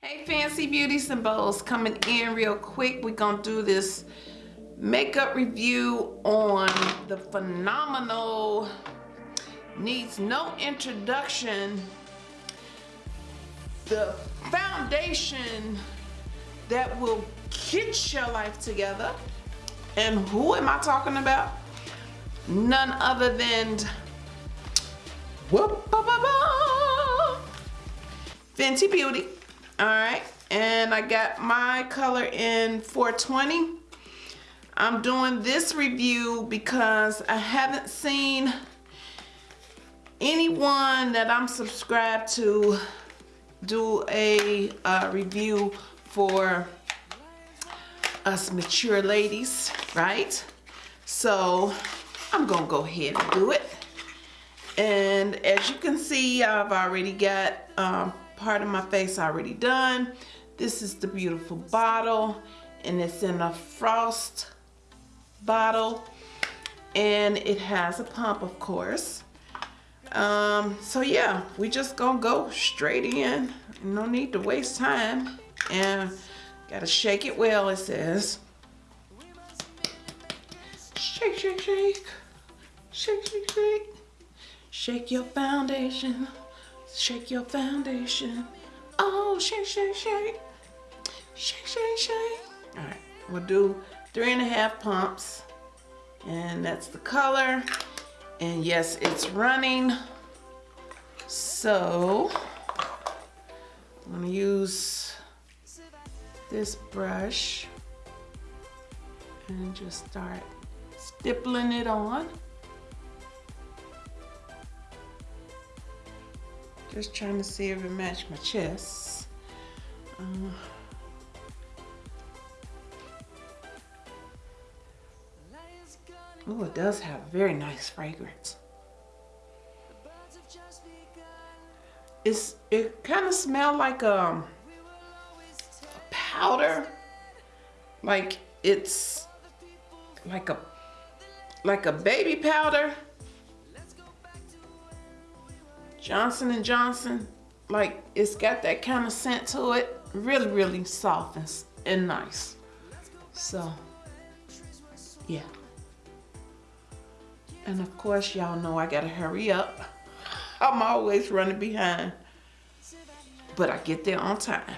Hey Fancy Beauties and coming in real quick. We're gonna do this makeup review on the phenomenal, needs no introduction, the foundation that will get your life together. And who am I talking about? None other than whoop, ba, ba, ba, Fenty Beauty. All right, and I got my color in 420. I'm doing this review because I haven't seen anyone that I'm subscribed to do a uh, review for us mature ladies, right? So I'm gonna go ahead and do it. And as you can see, I've already got um, part of my face already done. This is the beautiful bottle and it's in a frost bottle and it has a pump of course. Um, so yeah, we just gonna go straight in. No need to waste time and gotta shake it well it says. Shake, shake, shake. Shake, shake, shake. Shake your foundation. Shake your foundation. Oh, shake, shake, shake. Shake, shake, shake. All right, we'll do three and a half pumps. And that's the color. And yes, it's running. So, I'm gonna use this brush and just start stippling it on. Just trying to see if it matched my chest. Uh, oh, it does have very nice fragrance. It's it kind of smell like um, a powder, like it's like a like a baby powder Johnson and Johnson, like it's got that kind of scent to it. Really, really soft and, and nice. So, yeah. And of course, y'all know I gotta hurry up. I'm always running behind. But I get there on time.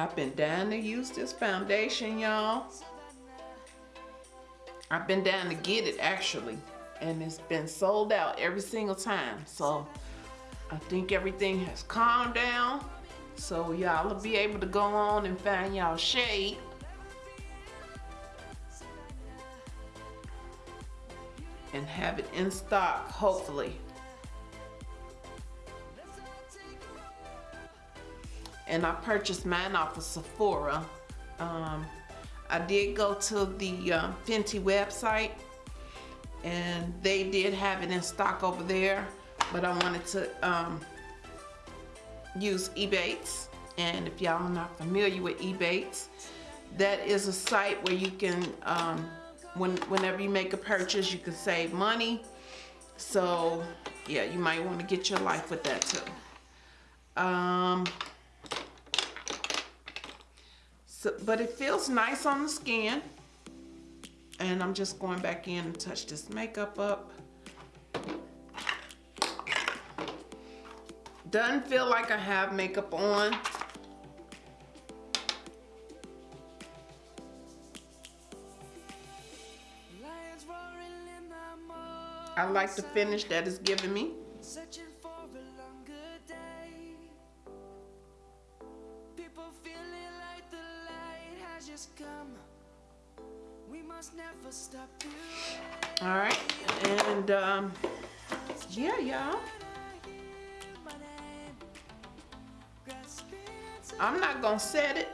I've been down to use this foundation, y'all. I've been down to get it actually. And it's been sold out every single time. So I think everything has calmed down. So y'all will be able to go on and find y'all shade. And have it in stock, hopefully. And I purchased mine off of Sephora. Um, I did go to the uh, Fenty website and they did have it in stock over there, but I wanted to um, use Ebates. And if y'all are not familiar with Ebates, that is a site where you can, um, when, whenever you make a purchase, you can save money. So yeah, you might want to get your life with that too. Um, so, but it feels nice on the skin. And I'm just going back in and touch this makeup up. Doesn't feel like I have makeup on. I like the finish that it's giving me. All right, and um, yeah, y'all. I'm not gonna set it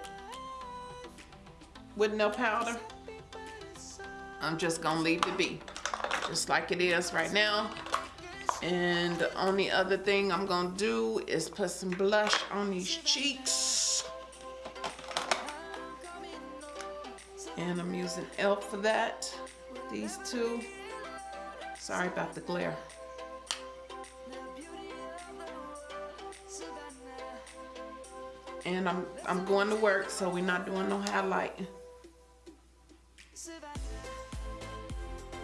with no powder. I'm just gonna leave it be, just like it is right now. And the only other thing I'm gonna do is put some blush on these cheeks. And I'm using e.l.f. for that. These two. Sorry about the glare. And I'm I'm going to work, so we're not doing no highlight.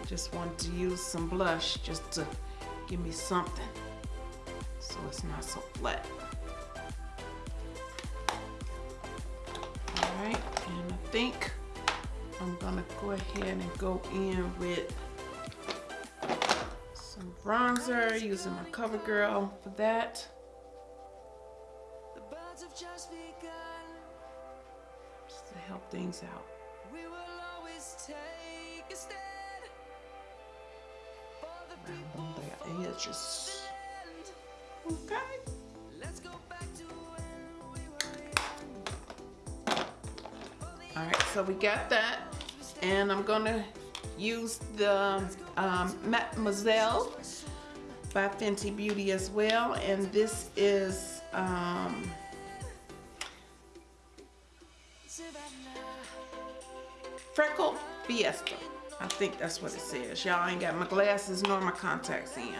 Just wanted to use some blush just to give me something so it's not so flat. All right, and I think I'm gonna go ahead and go in with some bronzer using my CoverGirl for that. The birds have just begun. To help things out. We will always take a stand for the people. Around their edges. Okay. let's go back to when we were young. All right, so we got that. And I'm gonna use the um, Mattemoiselle by Fenty Beauty as well. And this is, um, Freckle Fiesta. I think that's what it says. Y'all ain't got my glasses nor my contacts in.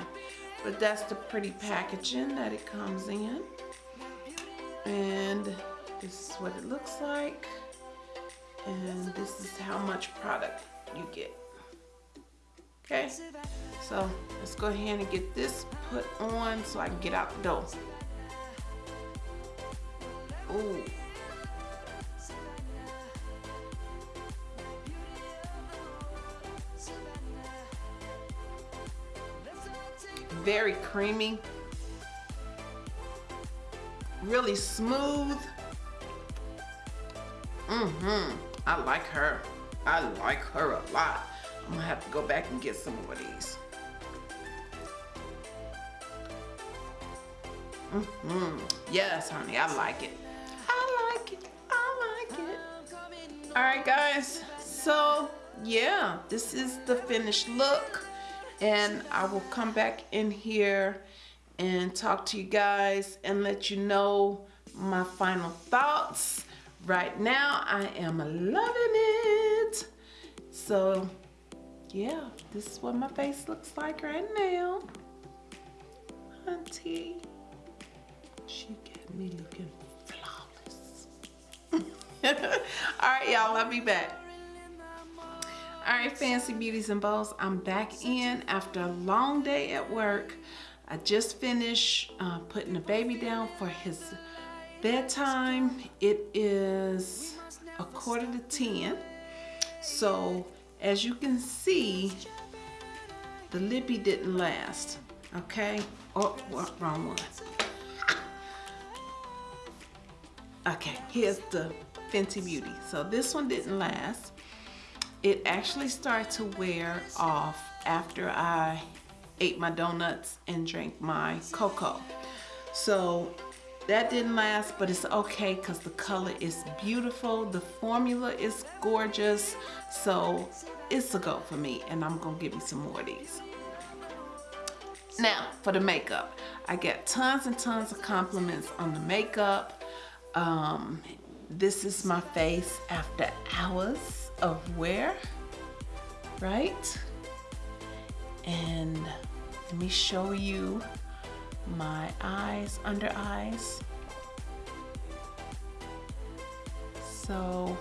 But that's the pretty packaging that it comes in. And this is what it looks like. And this is how much product you get. Okay, so let's go ahead and get this put on so I can get out the door. Ooh. Very creamy. Really smooth. Mm-hmm. I like her. I like her a lot. I'm gonna have to go back and get some more of these. Mm-hmm. Yes, honey, I like it. I like it. I like it. All right, guys. So, yeah, this is the finished look. And I will come back in here and talk to you guys and let you know my final thoughts. Right now, I am loving it. So, yeah, this is what my face looks like right now. Auntie, she got me looking flawless. All right, y'all, I'll be back. All right, Fancy Beauties and balls I'm back in after a long day at work. I just finished uh, putting the baby down for his bedtime. It is a quarter to 10. So as you can see, the lippy didn't last, okay? Oh, wrong one. Okay, here's the Fenty Beauty. So this one didn't last. It actually started to wear off after I ate my donuts and drank my cocoa. So that didn't last, but it's okay because the color is beautiful. The formula is gorgeous. So it's a go for me and I'm gonna give me some more of these. Now, for the makeup. I get tons and tons of compliments on the makeup. Um, this is my face after hours of wear, right? And let me show you my eyes, under eyes. So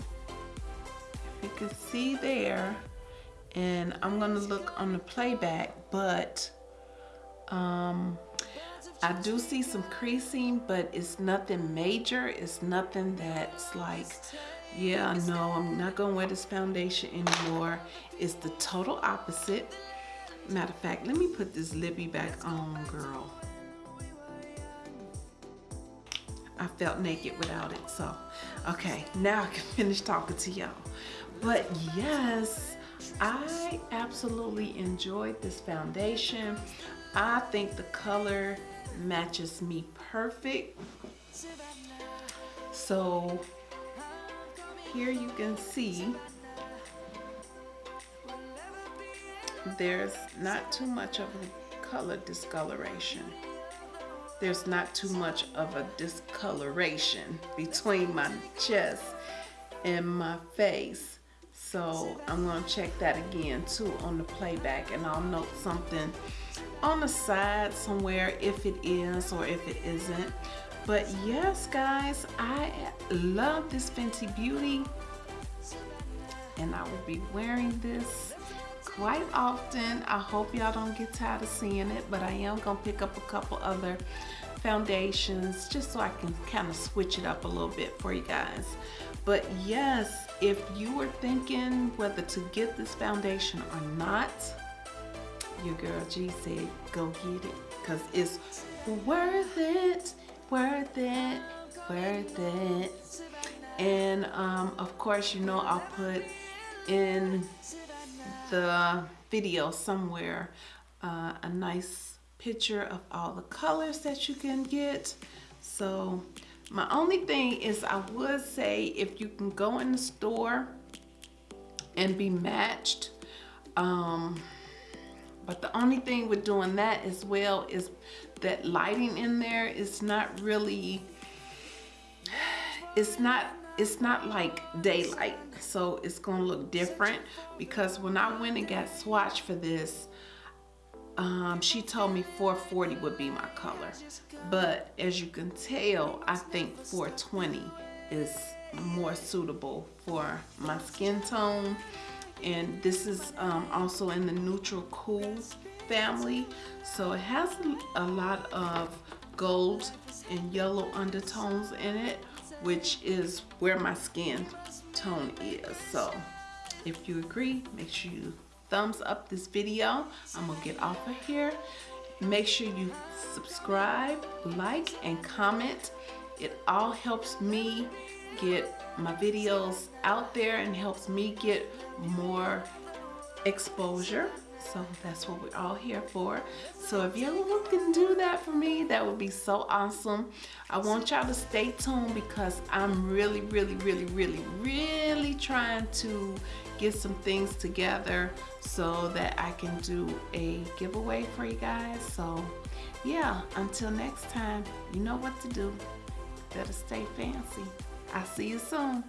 if you can see there, and I'm gonna look on the playback, but um, I do see some creasing, but it's nothing major. It's nothing that's like, yeah, no, I'm not gonna wear this foundation anymore. It's the total opposite. Matter of fact, let me put this lippy back on, girl. I felt naked without it, so. Okay, now I can finish talking to y'all. But yes, I absolutely enjoyed this foundation. I think the color matches me perfect. So here you can see there's not too much of a color discoloration. There's not too much of a discoloration between my chest and my face. So I'm gonna check that again too on the playback and I'll note something on the side somewhere if it is or if it isn't. But yes, guys, I love this Fenty Beauty and I will be wearing this quite often. I hope y'all don't get tired of seeing it, but I am gonna pick up a couple other foundations just so I can kind of switch it up a little bit for you guys. But yes, if you were thinking whether to get this foundation or not, your girl G said go get it because it's worth it, worth it, worth it. And um, of course, you know, I'll put in the video somewhere uh, a nice picture of all the colors that you can get. So my only thing is I would say if you can go in the store and be matched, um, but the only thing with doing that as well is that lighting in there is not really, it's not it's not like daylight so it's gonna look different. Because when I went and got swatched for this um, she told me 440 would be my color. But as you can tell I think 420 is more suitable for my skin tone. And this is um, also in the neutral cool family. So it has a lot of gold and yellow undertones in it which is where my skin tone is. So if you agree, make sure you thumbs up this video. I'm gonna get off of here. Make sure you subscribe, like, and comment. It all helps me get my videos out there and helps me get more exposure so that's what we're all here for. So if y'all can do that for me, that would be so awesome. I want y'all to stay tuned because I'm really, really, really, really, really trying to get some things together so that I can do a giveaway for you guys. So yeah, until next time, you know what to do. Better stay fancy. I'll see you soon.